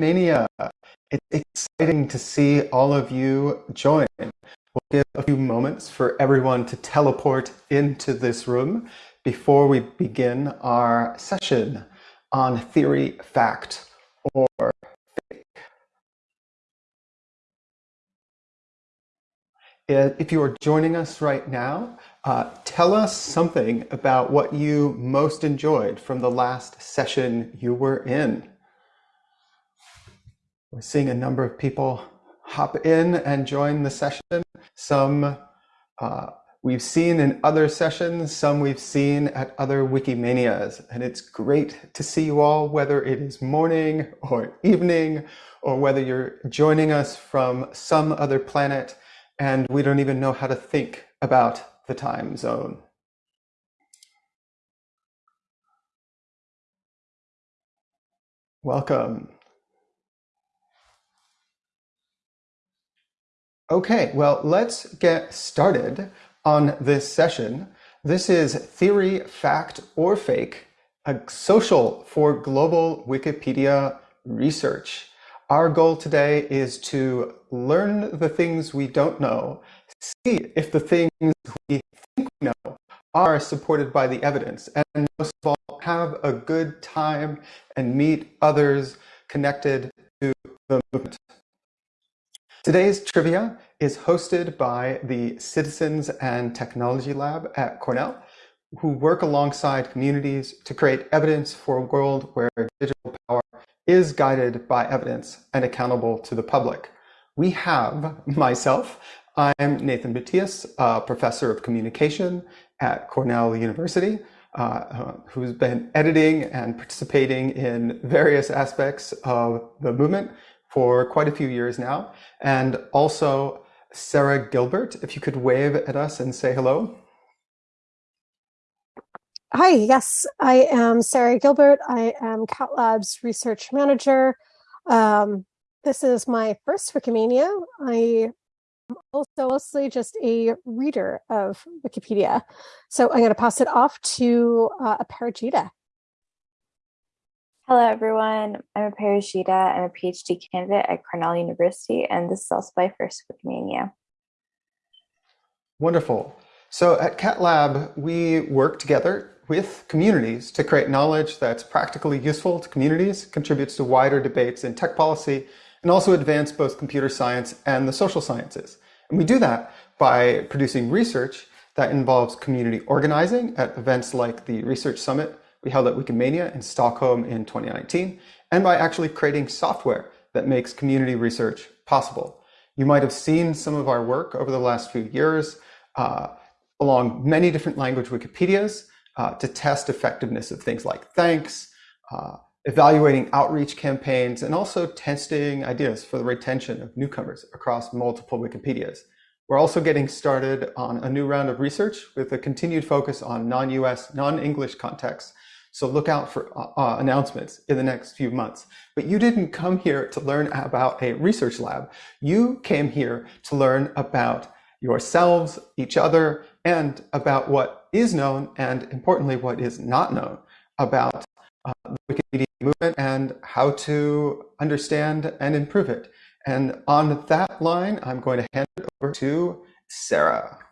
Wikimania. It's exciting to see all of you join. We'll give a few moments for everyone to teleport into this room before we begin our session on theory, fact, or fake. If you are joining us right now, uh, tell us something about what you most enjoyed from the last session you were in. We're seeing a number of people hop in and join the session. Some uh, we've seen in other sessions, some we've seen at other Wikimanias. And it's great to see you all, whether it is morning or evening, or whether you're joining us from some other planet and we don't even know how to think about the time zone. Welcome. Okay, well, let's get started on this session. This is Theory, Fact, or Fake, a social for global Wikipedia research. Our goal today is to learn the things we don't know, see if the things we think we know are supported by the evidence, and most of all, have a good time and meet others connected to the movement. Today's trivia is hosted by the Citizens and Technology Lab at Cornell, who work alongside communities to create evidence for a world where digital power is guided by evidence and accountable to the public. We have myself, I'm Nathan Matias, a professor of communication at Cornell University, uh, who's been editing and participating in various aspects of the movement for quite a few years now. And also Sarah Gilbert, if you could wave at us and say hello. Hi, yes, I am Sarah Gilbert. I am Cat Lab's research manager. Um, this is my first Wikimania. I am also mostly just a reader of Wikipedia. So I'm going to pass it off to uh, Aparajita. Hello, everyone. I'm Aparajita. I'm a PhD candidate at Cornell University, and this is also my first with Wikimania. Wonderful. So at Cat Lab, we work together with communities to create knowledge that's practically useful to communities, contributes to wider debates in tech policy, and also advance both computer science and the social sciences. And we do that by producing research that involves community organizing at events like the Research Summit we held at Wikimania in Stockholm in 2019, and by actually creating software that makes community research possible. You might have seen some of our work over the last few years uh, along many different language Wikipedias, uh, to test effectiveness of things like thanks, uh, evaluating outreach campaigns, and also testing ideas for the retention of newcomers across multiple Wikipedias. We're also getting started on a new round of research with a continued focus on non-US, non-English contexts. So look out for uh, uh, announcements in the next few months. But you didn't come here to learn about a research lab. You came here to learn about yourselves, each other, and about what is known and importantly, what is not known about uh, the Wikimedia movement and how to understand and improve it. And on that line, I'm going to hand it over to Sarah.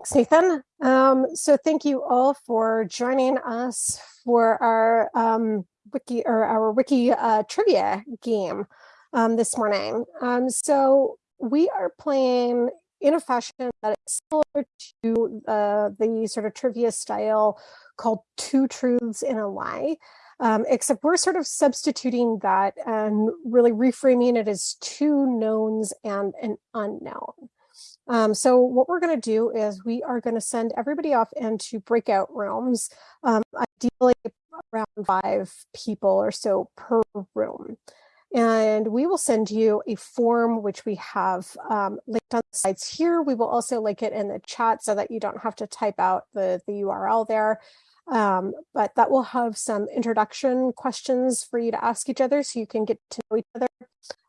Thanks, Nathan. Um, so thank you all for joining us for our um, wiki or our wiki uh, trivia game um, this morning. Um, so we are playing in a fashion that is similar to uh, the sort of trivia style called Two Truths and a Lie. Um, except we're sort of substituting that and really reframing it as two knowns and an unknown. Um, so what we're going to do is we are going to send everybody off into breakout rooms, um, ideally around five people or so per room and we will send you a form which we have um, linked on the slides here. We will also link it in the chat so that you don't have to type out the, the URL there. Um, but that will have some introduction questions for you to ask each other so you can get to know each other.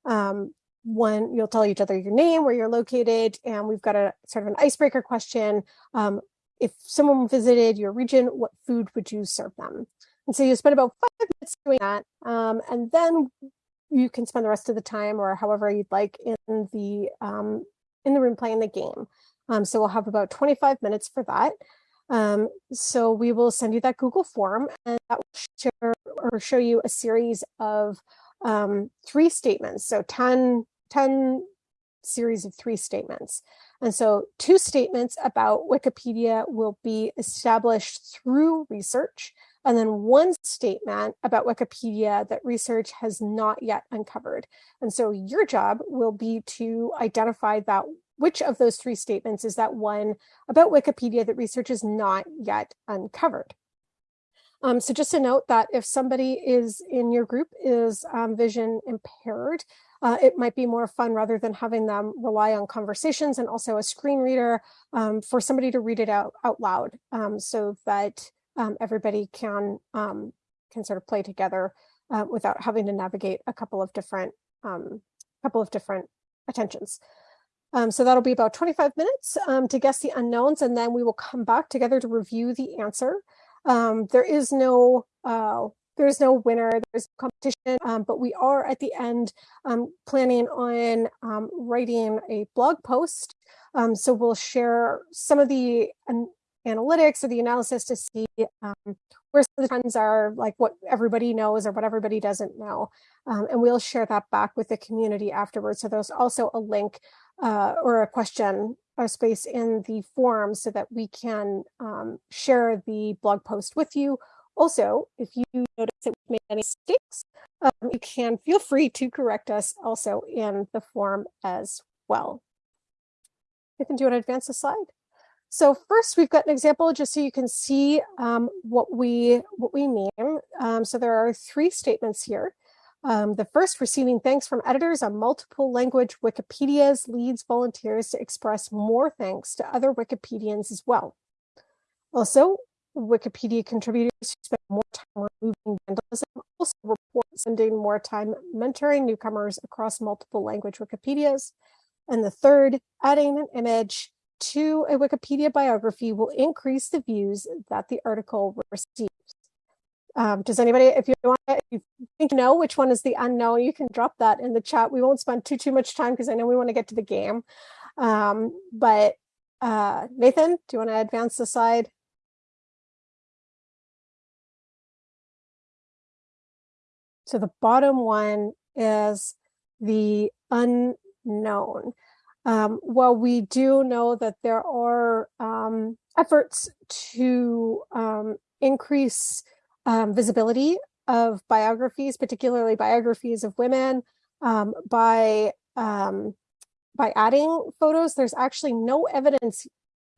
Um, one, you'll tell each other your name, where you're located, and we've got a sort of an icebreaker question. Um, if someone visited your region, what food would you serve them? And so you spend about five minutes doing that. Um, and then you can spend the rest of the time or however you'd like in the um, in the room playing the game. Um, so we'll have about 25 minutes for that. Um, so we will send you that Google form and that will share or show you a series of um, three statements. So 10, 10 series of three statements. And so two statements about Wikipedia will be established through research and then one statement about Wikipedia that research has not yet uncovered. And so your job will be to identify that which of those three statements is that one about Wikipedia that research has not yet uncovered. Um, so just a note that if somebody is in your group is um, vision impaired, uh, it might be more fun rather than having them rely on conversations and also a screen reader um, for somebody to read it out, out loud um, so that um, everybody can um, can sort of play together uh, without having to navigate a couple of different um, couple of different attentions. Um, so that'll be about 25 minutes um, to guess the unknowns, and then we will come back together to review the answer. Um, there is no uh, there's no winner, there's competition, but we are at the end planning on writing a blog post. so we'll share some of the analytics or the analysis to see um, where the trends are, like what everybody knows or what everybody doesn't know. Um, and we'll share that back with the community afterwards. So there's also a link uh, or a question or space in the forum so that we can um, share the blog post with you. Also, if you notice that we've made any mistakes, um, you can feel free to correct us also in the form as well. I can do an advance the slide. So first we've got an example just so you can see um, what we what we mean. Um, so there are three statements here. Um, the first, receiving thanks from editors on multiple language Wikipedias leads volunteers to express more thanks to other Wikipedians as well. Also, Wikipedia contributors who spend more time removing vandalism also report spending more time mentoring newcomers across multiple language Wikipedias. And the third, adding an image to a Wikipedia biography will increase the views that the article receives. Um, does anybody, if you want, if you think you know which one is the unknown, you can drop that in the chat. We won't spend too too much time because I know we want to get to the game. Um, but uh, Nathan, do you want to advance the slide? So the bottom one is the unknown. Um, while we do know that there are um, efforts to um, increase um, visibility of biographies, particularly biographies of women, um, by um, by adding photos, there's actually no evidence,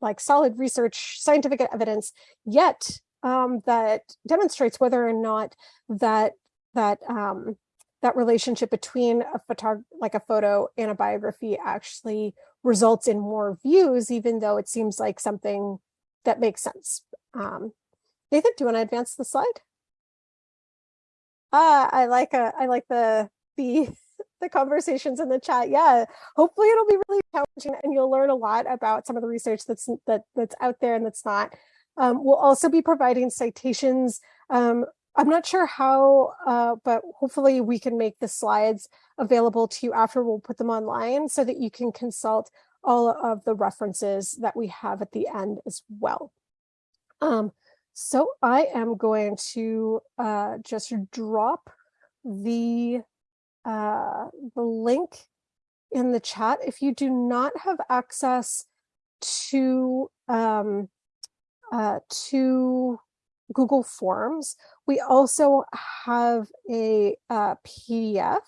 like solid research, scientific evidence yet that demonstrates whether or not that that that relationship between a photo like a photo and a biography actually results in more views, even though it seems like something that makes sense. Um, Nathan, do you want to advance the slide? Ah, I like a, uh, I like the the the conversations in the chat. Yeah, hopefully it'll be really challenging and you'll learn a lot about some of the research that's that that's out there and that's not. Um, we'll also be providing citations um, I'm not sure how, uh, but hopefully we can make the slides available to you after we'll put them online so that you can consult all of the references that we have at the end as well. Um, so I am going to uh, just drop the, uh, the link in the chat. If you do not have access to, um, uh, to Google Forms. We also have a uh, PDF.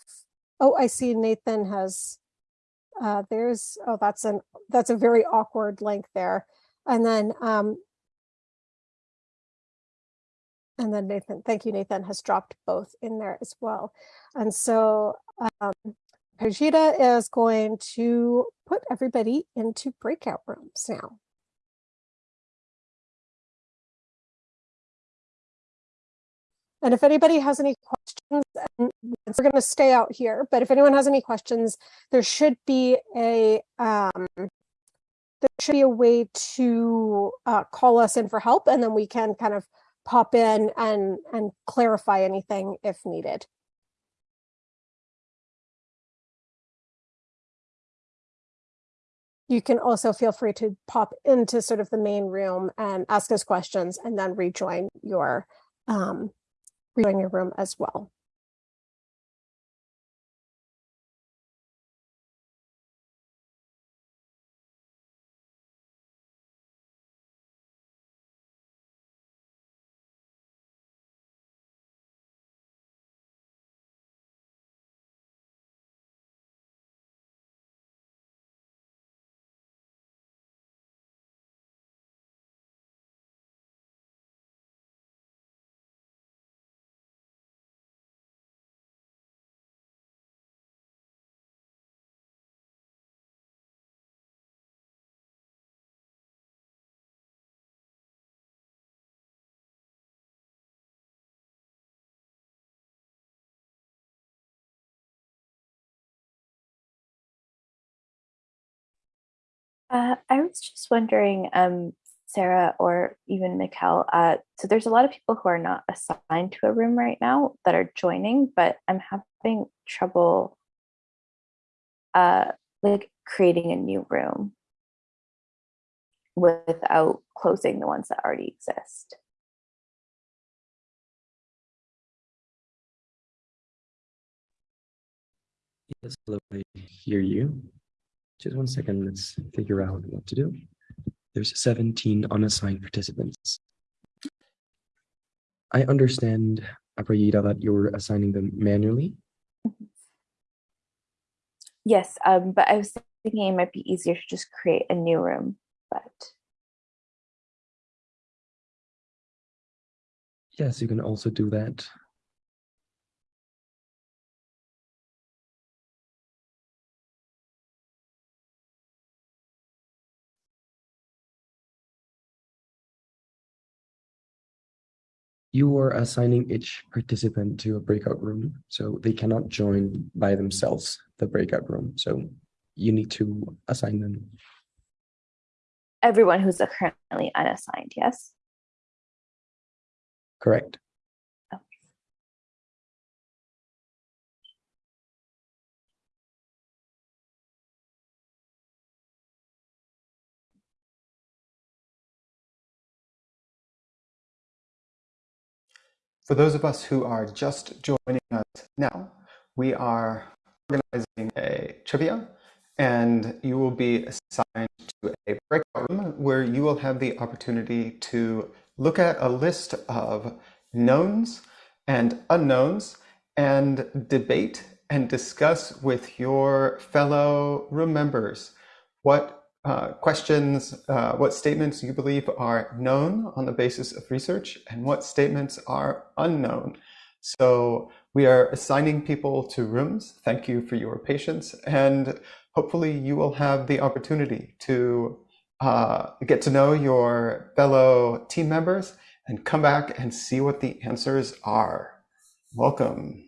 Oh, I see Nathan has, uh, there's, oh, that's an, that's a very awkward link there. And then, um, and then Nathan, thank you, Nathan has dropped both in there as well. And so um, Pajita is going to put everybody into breakout rooms now. And if anybody has any questions, we're going to stay out here, but if anyone has any questions, there should be a um, there should be a way to uh, call us in for help, and then we can kind of pop in and, and clarify anything if needed. You can also feel free to pop into sort of the main room and ask us questions and then rejoin your um, rejoin your room as well. Uh, I was just wondering, um, Sarah or even Mikkel, uh, so there's a lot of people who are not assigned to a room right now that are joining, but I'm having trouble uh, like creating a new room without closing the ones that already exist. Yes, hello, I hear you. Just one second, let's figure out what to do. There's 17 unassigned participants. I understand, Aparajita, that you're assigning them manually. Yes, um, but I was thinking it might be easier to just create a new room, but Yes, you can also do that. You are assigning each participant to a breakout room, so they cannot join by themselves the breakout room. So you need to assign them. everyone who's currently unassigned, yes? Correct. For those of us who are just joining us now, we are organizing a trivia and you will be assigned to a breakout room where you will have the opportunity to look at a list of knowns and unknowns and debate and discuss with your fellow room members what uh, questions, uh, what statements you believe are known on the basis of research and what statements are unknown. So we are assigning people to rooms. Thank you for your patience. And hopefully you will have the opportunity to uh, get to know your fellow team members and come back and see what the answers are. Welcome.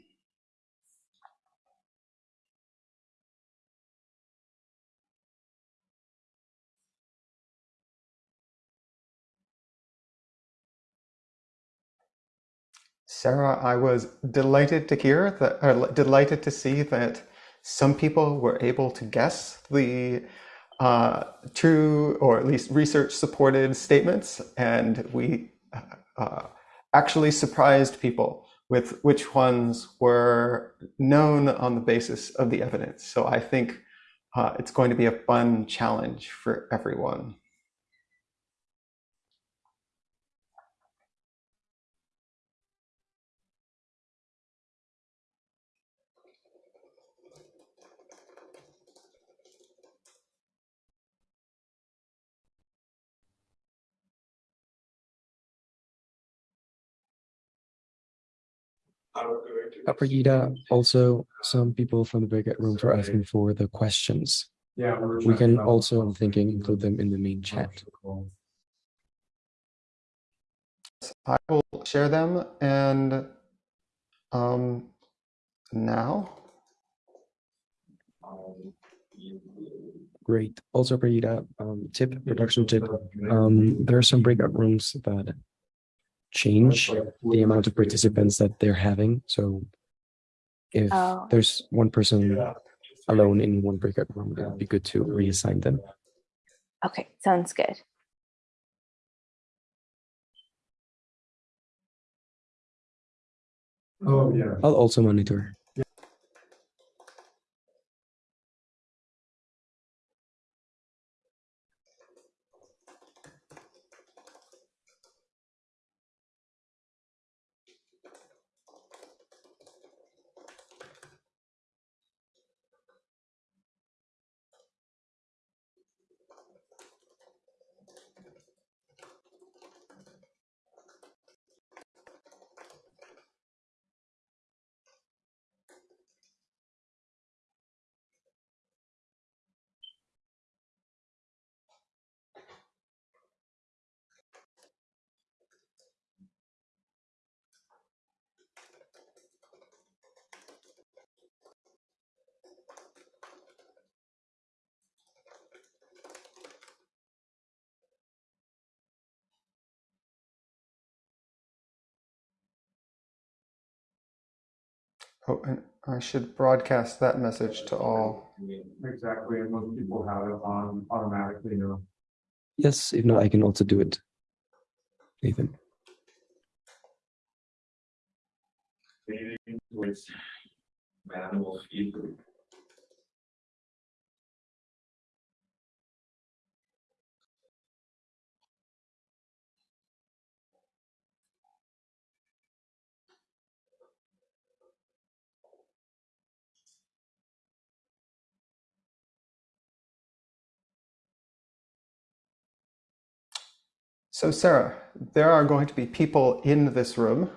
Sarah, I was delighted to hear that, or delighted to see that some people were able to guess the uh, true or at least research supported statements, and we uh, actually surprised people with which ones were known on the basis of the evidence. So I think uh, it's going to be a fun challenge for everyone. Aparajita, also some people from the breakout rooms are asking for the questions. Yeah. We can also, I'm thinking, include them in the main chat. I will share them and um, now Great. Also, Aparajita, um, tip, production tip. Um, there are some breakout rooms that change the amount of participants that they're having. So if Oh. there's one person alone in one breakout room, it would be good to reassign them. Okay, sounds good. Oh, yeah. I'll also monitor. Oh, and I should broadcast that message to all. Exactly, and most people have it on automatically now. Yes, if not, I can also do it. Nathan. Manual feed. So, Sarah, there are going to be people in this room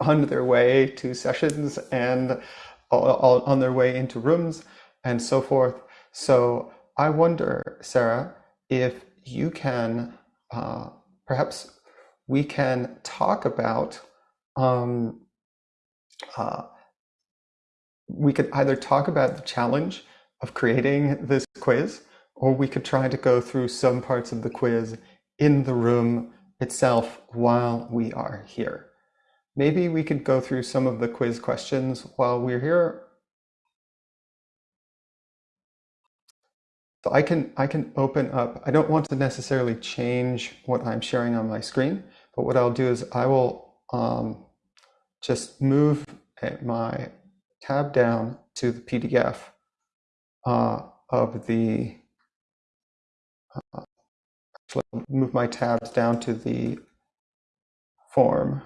on their way to sessions and on their way into rooms and so forth. So, I wonder, Sarah, if you can uh, perhaps we can talk about um, uh, we could either talk about the challenge of creating this quiz, or we could try to go through some parts of the quiz in the room itself while we are here. Maybe we could go through some of the quiz questions while we're here. So I can I can open up. I don't want to necessarily change what I'm sharing on my screen, but what I'll do is I will um, just move my tab down to the PDF uh, of the uh, actually move my tabs down to the form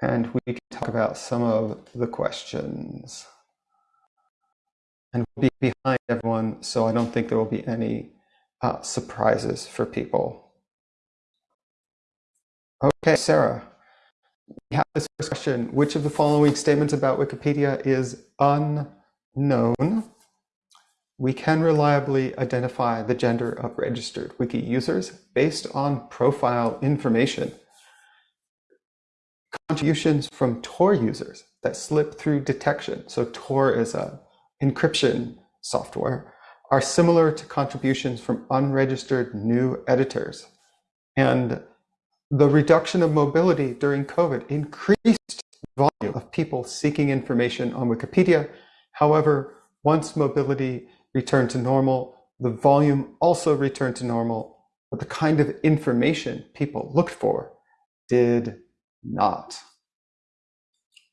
and we can talk about some of the questions and we'll be behind everyone so I don't think there will be any uh, surprises for people. Okay, Sarah, we have this first question. Which of the following statements about Wikipedia is unknown? We can reliably identify the gender of registered wiki users based on profile information. Contributions from Tor users that slip through detection, so Tor is a encryption software, are similar to contributions from unregistered new editors. And the reduction of mobility during COVID increased volume of people seeking information on Wikipedia. However, once mobility returned to normal, the volume also returned to normal, but the kind of information people looked for did not.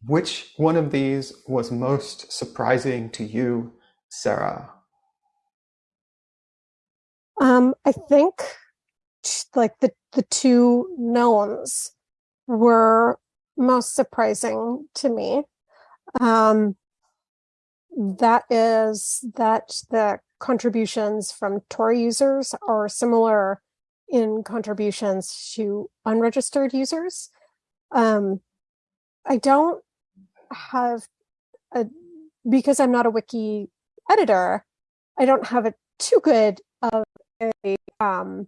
Which one of these was most surprising to you, Sarah? Um, I think like the the two knowns were most surprising to me. Um, that is that the contributions from Tor users are similar in contributions to unregistered users. Um, I don't have a because I'm not a wiki editor. I don't have a too good of a um,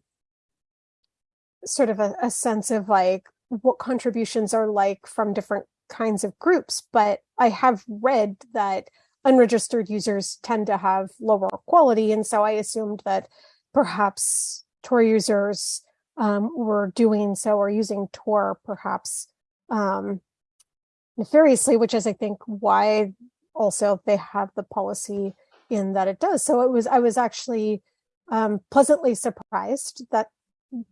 sort of a, a sense of like what contributions are like from different kinds of groups, but I have read that unregistered users tend to have lower quality, and so I assumed that perhaps Tor users um, were doing so or using Tor perhaps um, nefariously, which is, I think, why also they have the policy in that it does. So it was, I was actually um, pleasantly surprised that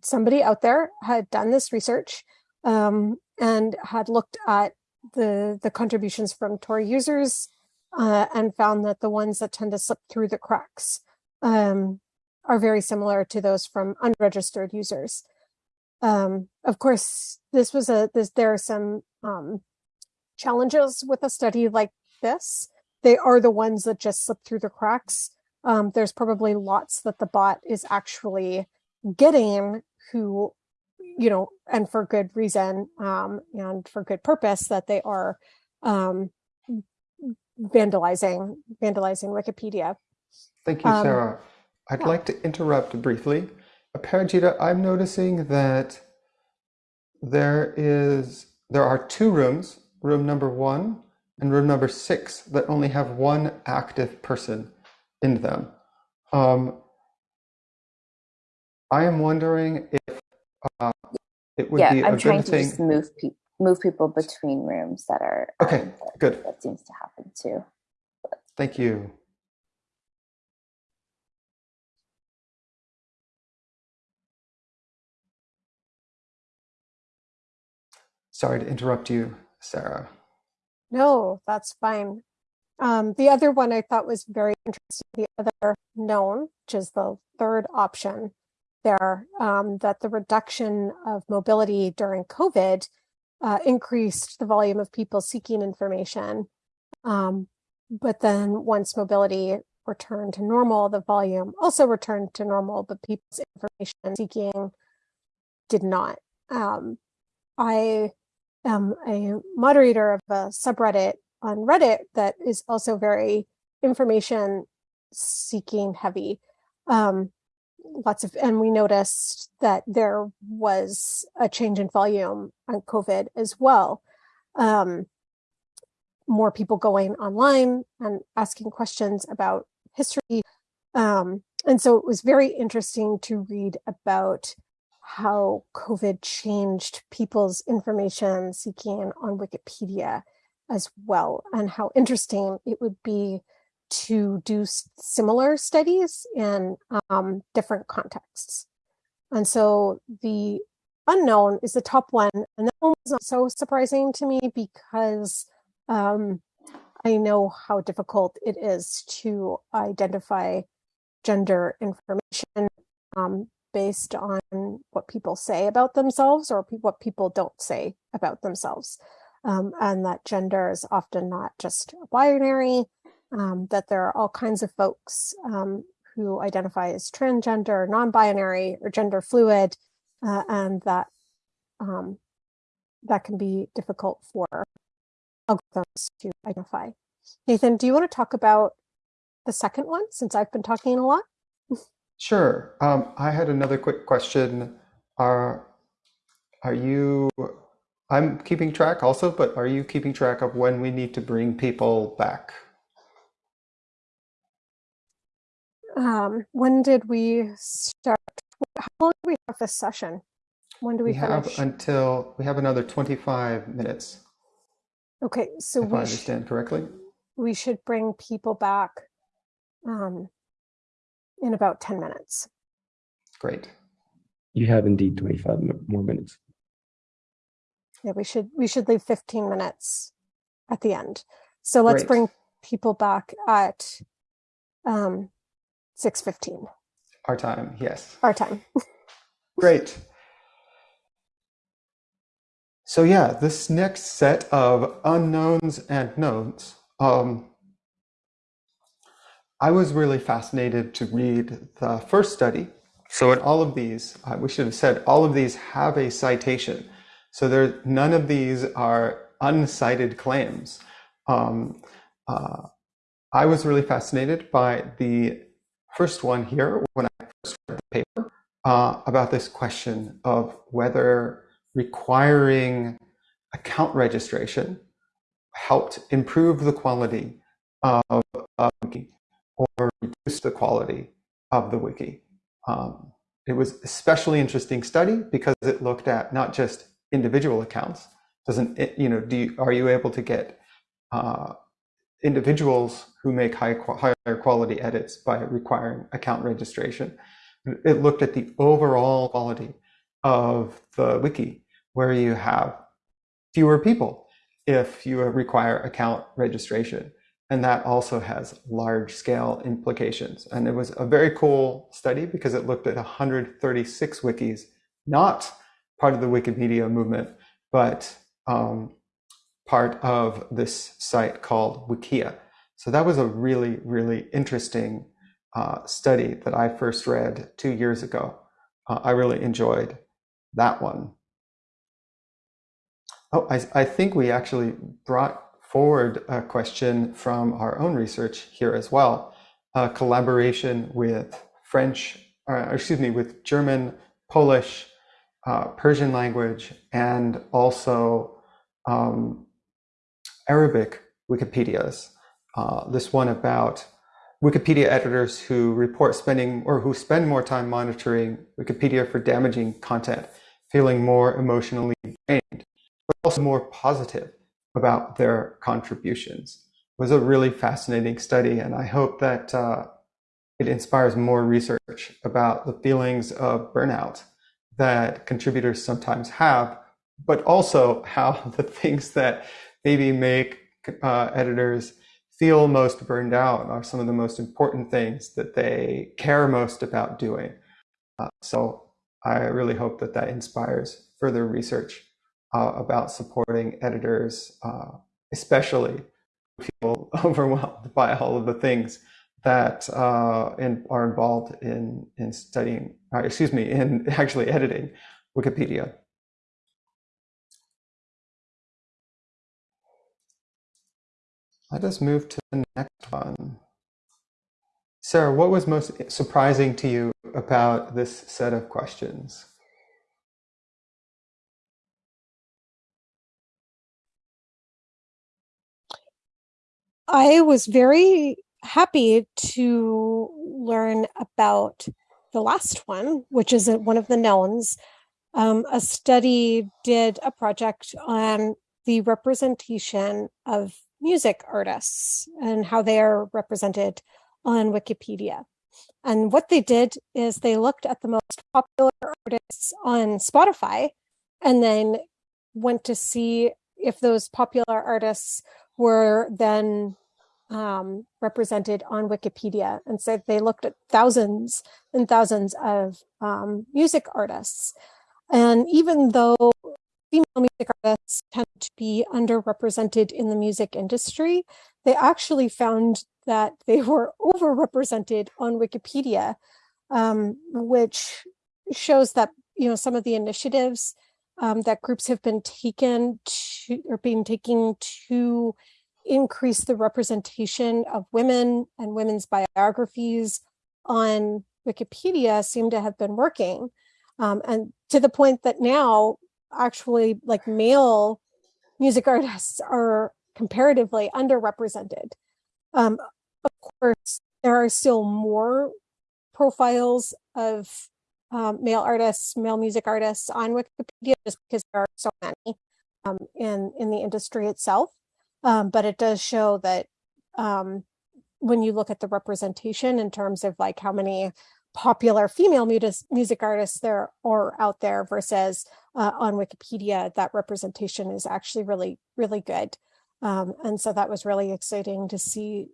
somebody out there had done this research um, and had looked at the the contributions from Tor users uh, and found that the ones that tend to slip through the cracks um, are very similar to those from unregistered users. Um, of course, this was a this there are some um, challenges with a study like this. They are the ones that just slip through the cracks. Um, there's probably lots that the bot is actually getting who, you know, and for good reason um, and for good purpose that they are um, vandalizing vandalizing Wikipedia. Thank you, Um, Sarah. I'd yeah. like to interrupt briefly. Parajita, I'm noticing that there is there are two rooms, room number one and room number six, that only have one active person in them. Um, I am wondering if uh, it would yeah, be a I'm good trying to just move people move people between rooms that are Okay, um, that, good. that seems to happen too. Thank you. Sorry to interrupt you, Sarah. No, that's fine. Um, the other one I thought was very interesting, the other known, which is the third option there, um, that the reduction of mobility during COVID uh, increased the volume of people seeking information. Um, but then once mobility returned to normal, the volume also returned to normal, but people's information seeking did not. Um, I am a moderator of a subreddit on Reddit that is also very information seeking heavy. Um, lots of, and we noticed that there was a change in volume on COVID as well. Um, more people going online and asking questions about history. Um, and so it was very interesting to read about how COVID changed people's information seeking on Wikipedia as well, and how interesting it would be to do similar studies in um, different contexts. And so the unknown is the top one, and that one was not so surprising to me because um, I know how difficult it is to identify gender information um, based on what people say about themselves or pe- what people don't say about themselves. Um, and that gender is often not just binary, um, that there are all kinds of folks um, who identify as transgender, non binary, or gender fluid, uh, and that um, that can be difficult for algorithms to identify. Nathan, do you want to talk about the second one since I've been talking a lot? Sure. Um, I had another quick question. Are are you? I'm keeping track also, but are you keeping track of when we need to bring people back? Um, when did we start? How long do we have this session? When do we, We have until we have another 25 minutes, okay, so if I we sh- understand correctly. we should bring people back um, in about 10 minutes. Great. You have indeed 25 more minutes. Yeah, we should we should leave 15 minutes at the end. So let's Great. bring people back at um 6:15 Our time, yes. our time. Great. So yeah, this next set of unknowns and knowns. Um, I was really fascinated to read the first study. So in all of these, uh, we should have said all of these have a citation. So there, none of these are uncited claims. Um, uh, I was really fascinated by the first one here when I first read the paper uh, about this question of whether requiring account registration helped improve the quality of a wiki or reduce the quality of the wiki. Um, it was especially interesting study because it looked at not just individual accounts. Doesn't it, you know? Do you, are you able to get uh, individuals who make high, higher quality edits by requiring account registration? It looked at the overall quality of the wiki, where you have fewer people if you require account registration. And that also has large scale implications. And it was a very cool study because it looked at 136 wikis, not part of the Wikipedia movement, but um, part of this site called Wikia. So that was a really, really interesting uh, study that I first read two years ago. Uh, I really enjoyed that one. Oh, I, I think we actually brought forward a question from our own research here as well. A collaboration with French, uh, excuse me, with German, Polish, uh, Persian language, and also um, Arabic Wikipedias. Uh, this one about Wikipedia editors who report spending or who spend more time monitoring Wikipedia for damaging content, feeling more emotionally drained, but also more positive about their contributions. It was a really fascinating study, and I hope that uh, it inspires more research about the feelings of burnout that contributors sometimes have, but also how the things that maybe make uh, editors feel most burned out are some of the most important things that they care most about doing. Uh, so I really hope that that inspires further research uh, about supporting editors, uh, especially feel overwhelmed by all of the things that uh, in, are involved in in studying, uh, excuse me, in actually editing Wikipedia. Let us move to the next one. Sarah, what was most surprising to you about this set of questions? I was very happy to learn about the last one, which is one of the knowns. Um, a study did a project on the representation of music artists and how they are represented on Wikipedia. And what they did is they looked at the most popular artists on Spotify and then went to see if those popular artists were then um, represented on Wikipedia. And so they looked at thousands and thousands of um, music artists. And even though female music artists tend to be underrepresented in the music industry, they actually found that they were overrepresented on Wikipedia, um, which shows that you know some of the initiatives um, that groups have been taken to or being taking to increase the representation of women and women's biographies on Wikipedia seem to have been working. Um, and to the point that now actually like male music artists are comparatively underrepresented. Um, of course, there are still more profiles of um, male artists, male music artists on Wikipedia just because there are so many um, in, in the industry itself. Um, but it does show that um, when you look at the representation in terms of like how many popular female music artists there are out there versus uh, on Wikipedia, that representation is actually really, really good. Um, and so that was really exciting to see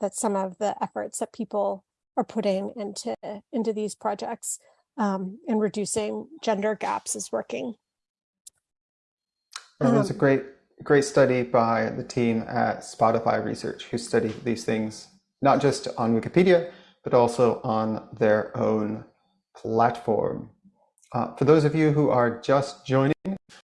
that some of the efforts that people are putting into into these projects um, and reducing gender gaps is working. It was a um, great great study by the team at Spotify Research who studied these things, not just on Wikipedia, but also on their own platform. Uh, for those of you who are just joining,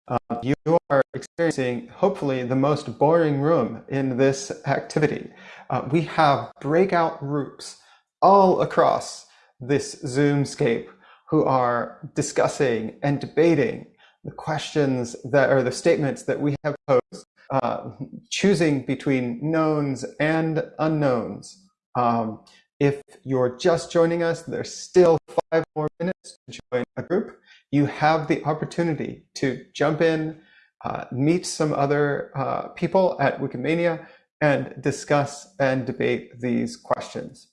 uh, you are experiencing hopefully the most boring room in this activity. Uh, we have breakout groups all across this Zoomscape who are discussing and debating the questions that are the statements that we have posed, uh, choosing between knowns and unknowns. Um, if you're just joining us, there's still five more minutes to join a group, you have the opportunity to jump in, uh, meet some other uh, people at Wikimania, and discuss and debate these questions.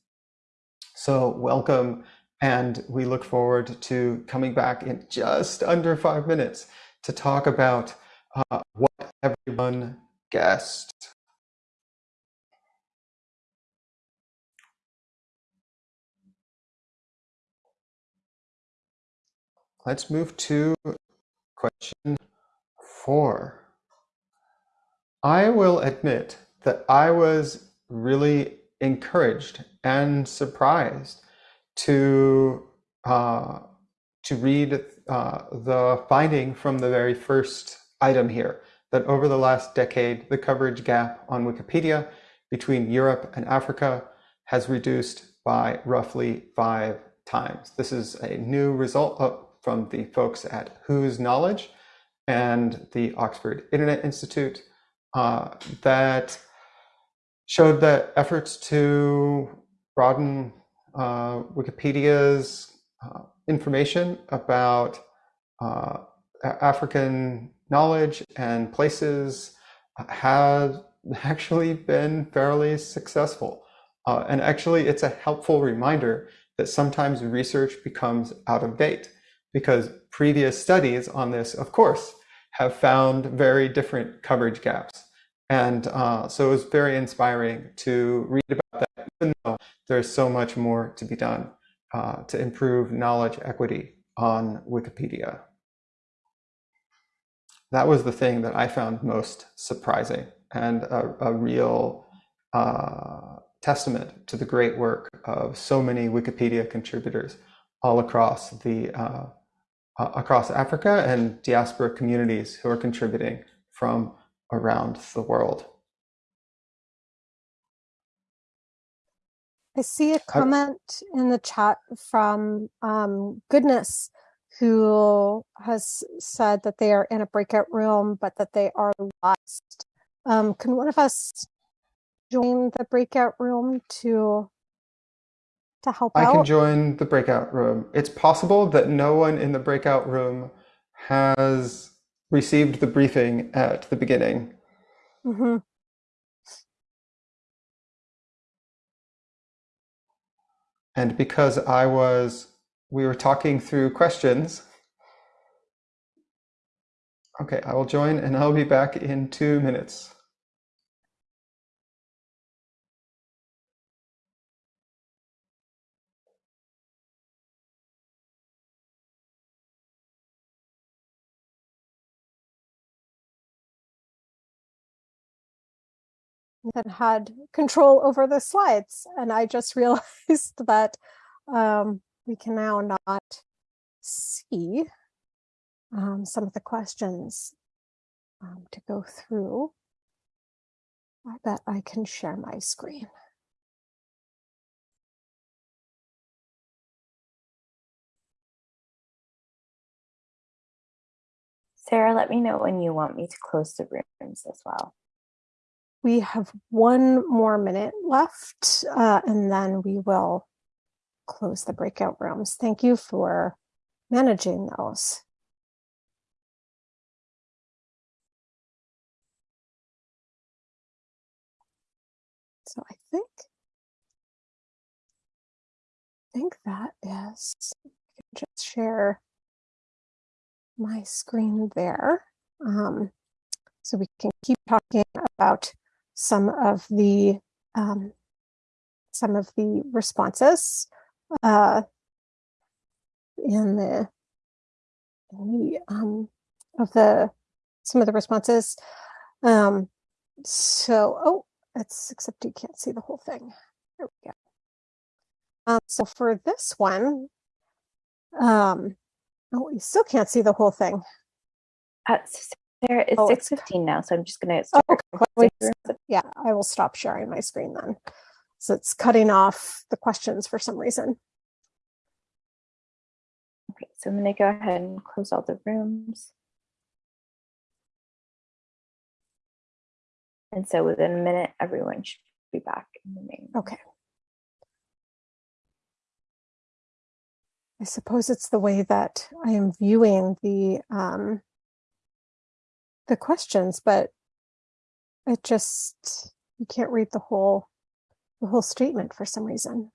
So welcome, and we look forward to coming back in just under five minutes to talk about uh, what everyone guessed. Let's move to question four. I will admit that I was really encouraged and surprised to uh, to read uh, the finding from the very first item here that over the last decade, the coverage gap on Wikipedia between Europe and Africa has reduced by roughly five times. This is a new result from the folks at Whose Knowledge and the Oxford Internet Institute uh, that showed that efforts to broaden uh, Wikipedia's uh, information about uh, African knowledge and places have actually been fairly successful. Uh, and actually, it's a helpful reminder that sometimes research becomes out of date because previous studies on this, of course, have found very different coverage gaps. And uh, so it was very inspiring to read about that, even though there's so much more to be done uh, to improve knowledge equity on Wikipedia. That was the thing that I found most surprising and a, a real uh, testament to the great work of so many Wikipedia contributors all across the uh, across Africa and diaspora communities who are contributing from around the world. I see a comment in the chat from um, Goodness, who has said that they are in a breakout room, but that they are lost. Um, can one of us join the breakout room to to help I out? can join the breakout room. It's possible that no one in the breakout room has received the briefing at the beginning. Mm-hmm. And because I was, we were talking through questions. Okay, I will join and I'll be back in two minutes. That had control over the slides. And I just realized that um, we can now not see um, some of the questions um, to go through. I bet I can share my screen. Sarah, let me know when you want me to close the rooms as well. We have one more minute left, uh, and then we will close the breakout rooms. Thank you for managing those. So I think, I think that is, I can just share my screen there. Um, so we can keep talking about some of the um, some of the responses uh, in the the um, of the some of the responses. Um, so oh, it's except you can't see the whole thing. There we go. Um, so for this one, um, oh, you still can't see the whole thing. Uh, Sarah, it's Oh, 6.15 now, so I'm just going to Oh, okay. the rooms. yeah, I will stop sharing my screen then. So it's cutting off the questions for some reason. Okay, so I'm going to go ahead and close all the rooms. And so within a minute, everyone should be back in the main. Okay. I suppose it's the way that I am viewing the um, the questions, but it just you can't read the whole the whole statement for some reason.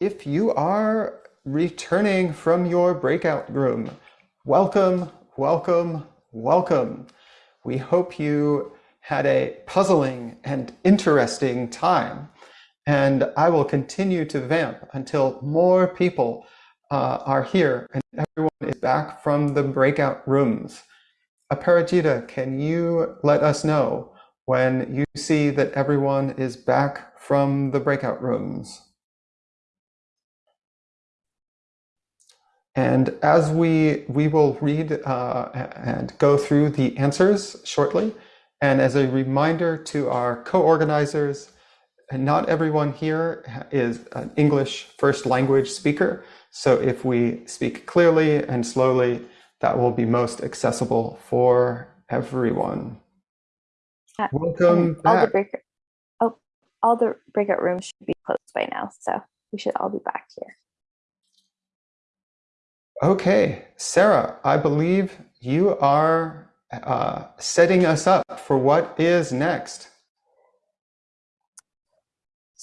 If you are returning from your breakout room, welcome, welcome, welcome. We hope you had a puzzling and interesting time. And I will continue to vamp until more people uh, are here and everyone is back from the breakout rooms. Aparajita, can you let us know when you see that everyone is back from the breakout rooms? And as we, we will read uh, and go through the answers shortly, and as a reminder to our co-organizers, not everyone here is an English first language speaker. So if we speak clearly and slowly, that will be most accessible for everyone. Uh, Welcome all back. the breakout, oh, all the breakout rooms should be closed by now, so we should all be back here. Okay, Sarah, I believe you are uh, setting us up for what is next.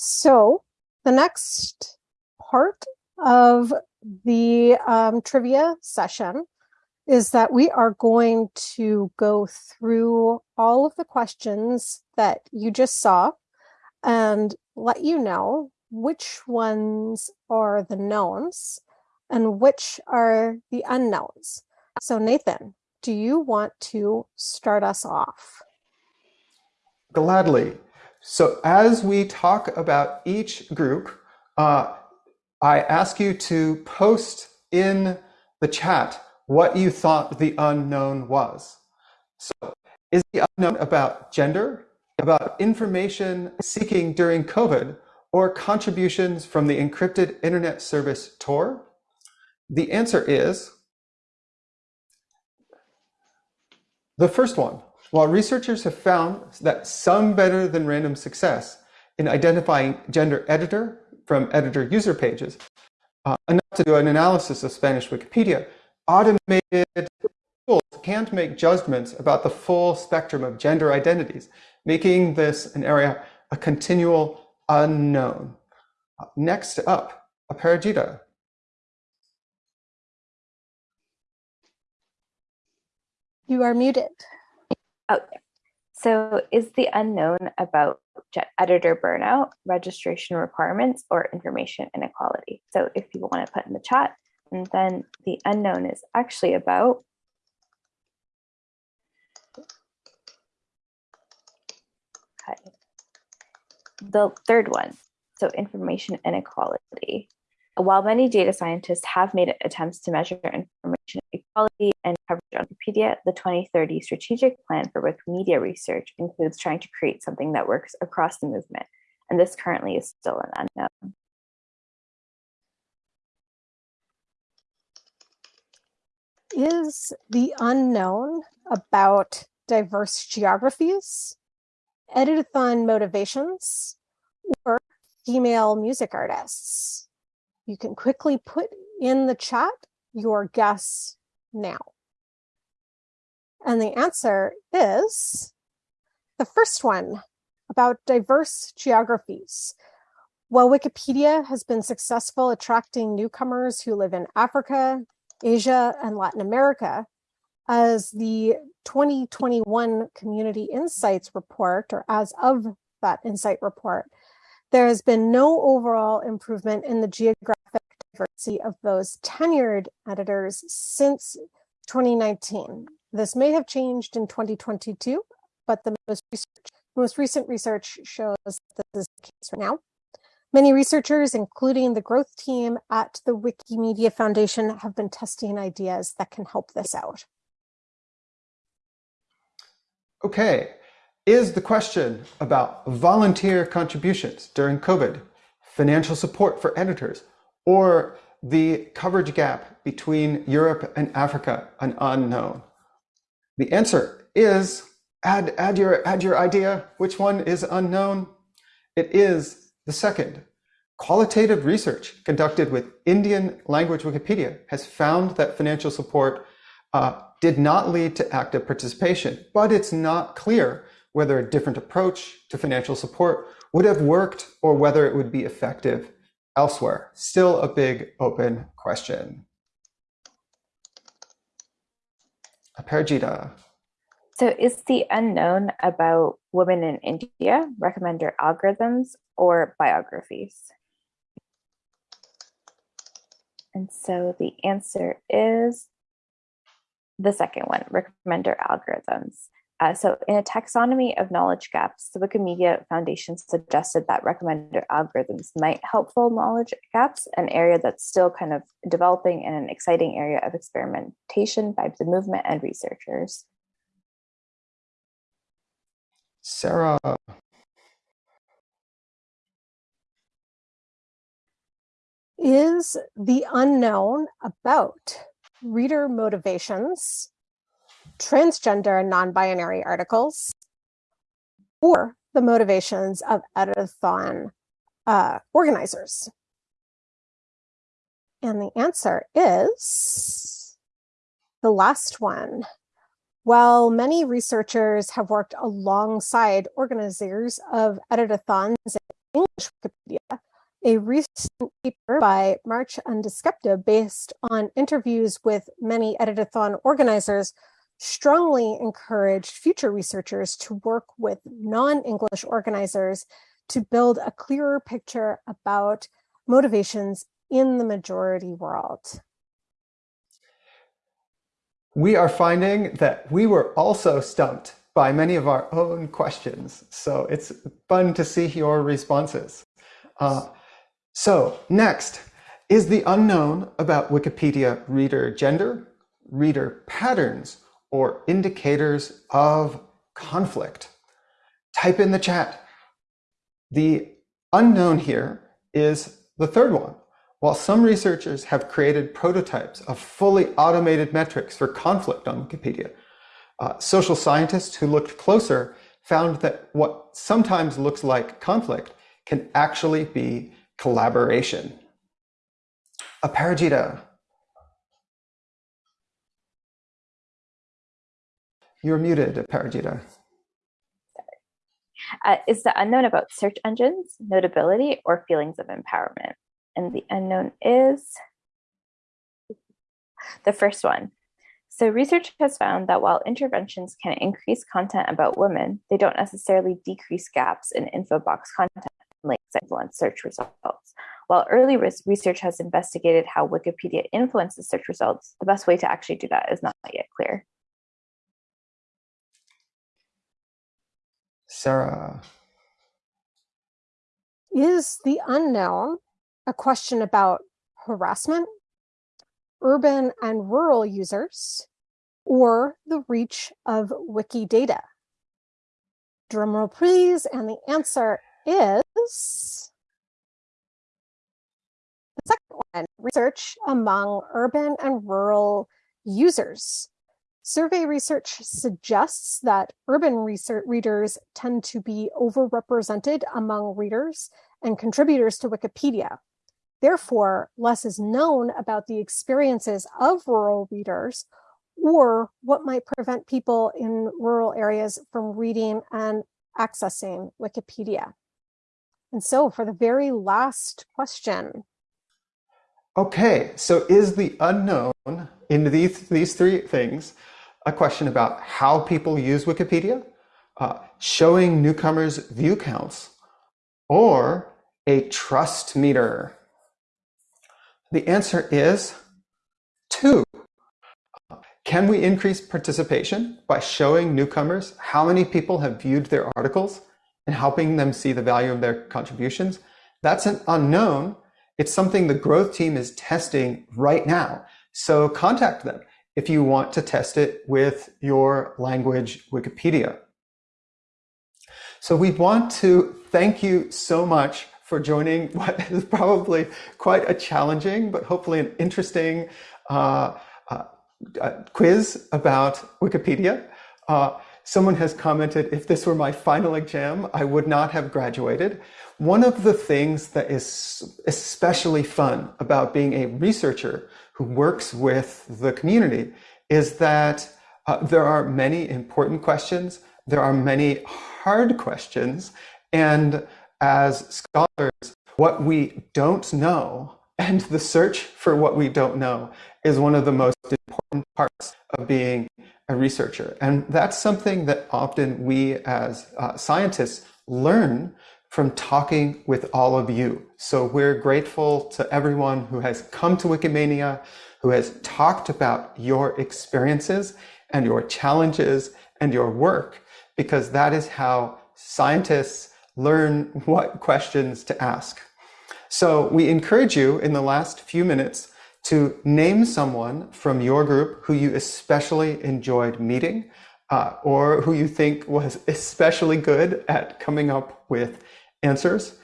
So the next part of the um, trivia session is that we are going to go through all of the questions that you just saw and let you know which ones are the knowns and which are the unknowns. So Nathan, do you want to start us off? Gladly. So as we talk about each group, uh, I ask you to post in the chat what you thought the unknown was. So is the unknown about gender, about information seeking during COVID, or contributions from the encrypted internet service Tor? The answer is the first one. While researchers have found that some better than random success in identifying gender editor from editor user pages, uh, enough to do an analysis of Spanish Wikipedia, automated tools can't make judgments about the full spectrum of gender identities, making this an area a continual unknown. Uh, next up, Aparajita. You are muted. Oh, so is the unknown about editor burnout, registration requirements, or information inequality? So if people want to put in the chat, and then the unknown is actually about okay. the third one, so information inequality. While many data scientists have made attempts to measure information equality and coverage on Wikipedia, the 2030 strategic plan for Wikimedia research includes trying to create something that works across the movement, and this currently is still an unknown. Is the unknown about diverse geographies, editathon motivations, or female music artists? You can quickly put in the chat your guess now. And the answer is the first one about diverse geographies. While Wikipedia has been successful attracting newcomers who live in Africa, Asia, and Latin America, as the 2021 Community Insights report, or as of that insight report, there has been no overall improvement in the geographic diversity of those tenured editors since 2019. This may have changed in 2022, but the most, research, most recent research shows that this is the case right now. Many researchers, including the growth team at the Wikimedia Foundation, have been testing ideas that can help this out. Okay, is the question about volunteer contributions during COVID, financial support for editors, or the coverage gap between Europe and Africa an unknown? The answer is add, add, your, add your idea. Which one is unknown? It is the second. Qualitative research conducted with Indian language Wikipedia has found that financial support uh, did not lead to active participation, but it's not clear whether a different approach to financial support would have worked or whether it would be effective elsewhere. Still a big open question. Aparajita. So is the unknown about women in India recommender algorithms or biographies? And so the answer is the second one, recommender algorithms. Uh, so in a taxonomy of knowledge gaps, the Wikimedia Foundation suggested that recommender algorithms might help fill knowledge gaps, an area that's still kind of developing and an exciting area of experimentation by the movement and researchers. Sarah. Is the unknown about reader motivations, transgender and non-binary articles, or the motivations of editathon uh, organizers? And the answer is the last one. While many researchers have worked alongside organizers of editathons in English Wikipedia, a recent paper by March and Skepta based on interviews with many editathon organizers strongly encouraged future researchers to work with non-English organizers to build a clearer picture about motivations in the majority world. We are finding that we were also stumped by many of our own questions. So it's fun to see your responses. Uh, so next is the unknown about Wikipedia reader gender, reader patterns, or indicators of conflict. Type in the chat. The unknown here is the third one. While some researchers have created prototypes of fully automated metrics for conflict on Wikipedia, uh, social scientists who looked closer found that what sometimes looks like conflict can actually be collaboration. Aparajita. You're muted, Aparajita. Uh, is the unknown about search engines, notability, or feelings of empowerment? And the unknown is the first one. So research has found that while interventions can increase content about women, they don't necessarily decrease gaps in info box content links influence search results. While early research has investigated how Wikipedia influences search results, the best way to actually do that is not yet clear. Sarah. Is the unknown a question about harassment, urban and rural users, or the reach of Wikidata? Drumroll please, and the answer is the second one, research among urban and rural users. Survey research suggests that urban research readers tend to be overrepresented among readers and contributors to Wikipedia. Therefore, less is known about the experiences of rural readers or what might prevent people in rural areas from reading and accessing Wikipedia. And so for the very last question. Okay, so is the unknown in these, these three things a question about how people use Wikipedia, uh, showing newcomers view counts, or a trust meter? The answer is two. Can we increase participation by showing newcomers how many people have viewed their articles and helping them see the value of their contributions. That's an unknown. It's something the growth team is testing right now. So contact them if you want to test it with your language Wikipedia. So we want to thank you so much for joining what is probably quite a challenging, but hopefully an interesting uh, uh, uh quiz about Wikipedia. Uh, Someone has commented, if this were my final exam, I would not have graduated. One of the things that is especially fun about being a researcher who works with the community is that uh, there are many important questions, there are many hard questions, and as scholars, what we don't know and the search for what we don't know is one of the most important parts of being a researcher. And that's something that often we as uh, scientists learn from talking with all of you. So we're grateful to everyone who has come to Wikimania, who has talked about your experiences and your challenges and your work, because that is how scientists learn what questions to ask. So we encourage you in the last few minutes to name someone from your group who you especially enjoyed meeting uh, or who you think was especially good at coming up with answers.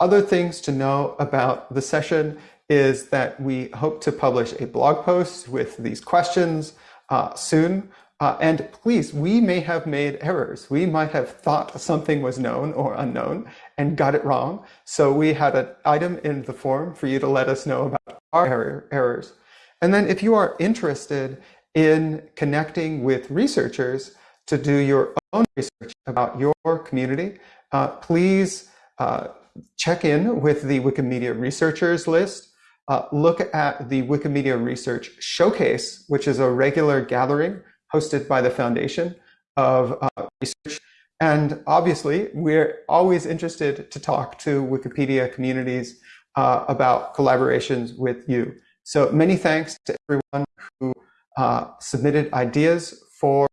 Other things to know about the session is that we hope to publish a blog post with these questions uh, soon. Uh, and please, we may have made errors. We might have thought something was known or unknown and got it wrong. So we had an item in the form for you to let us know about our error, errors. And then if you are interested in connecting with researchers to do your own research about your community, uh, please uh, check in with the Wikimedia researchers list. Uh, look at the Wikimedia Research Showcase, which is a regular gathering hosted by the Foundation of uh, Research. And obviously, we're always interested to talk to Wikipedia communities uh, about collaborations with you. So many thanks to everyone who uh, submitted ideas for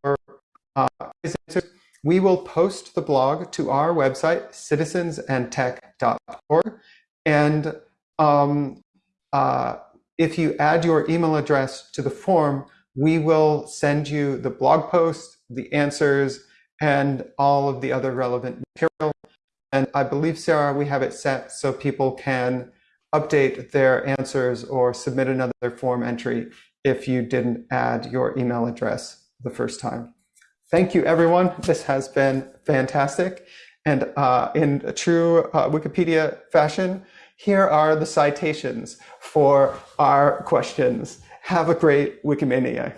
uh. We will post the blog to our website, citizensandtech.org. And um, uh, if you add your email address to the form, we will send you the blog post, the answers, and all of the other relevant material. And I believe, Sarah, we have it set so people can update their answers or submit another form entry if you didn't add your email address the first time. Thank you, everyone. This has been fantastic. And uh, in a true uh, Wikipedia fashion, here are the citations for our questions. Have a great Wikimania.